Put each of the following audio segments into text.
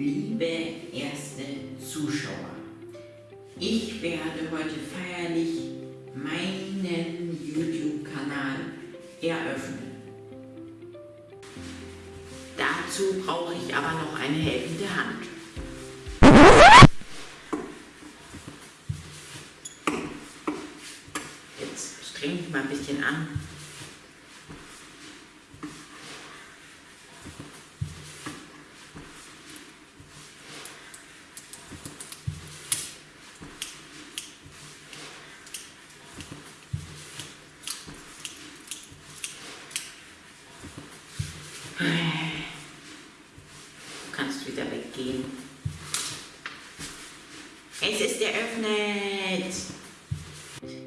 Liebe erste Zuschauer, ich werde heute feierlich meinen YouTube-Kanal eröffnen. Dazu brauche ich aber noch eine helfende Hand. Jetzt streng ich mal ein bisschen an. Du kannst wieder weggehen. Es ist eröffnet!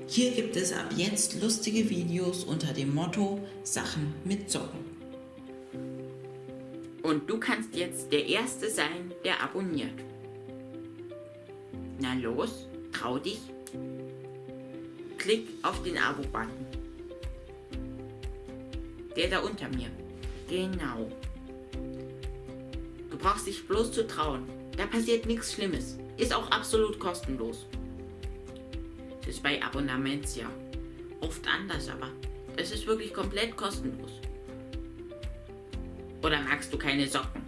Hier gibt es ab jetzt lustige Videos unter dem Motto Sachen mit Socken. Und du kannst jetzt der Erste sein, der abonniert. Na los, trau dich. Klick auf den Abo-Button. Der da unter mir. Genau. Du brauchst dich bloß zu trauen. Da passiert nichts Schlimmes. Ist auch absolut kostenlos. Das ist bei Abonnements ja oft anders, aber das ist wirklich komplett kostenlos. Oder magst du keine Socken?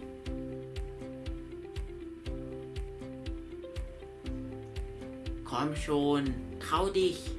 Komm schon, trau dich.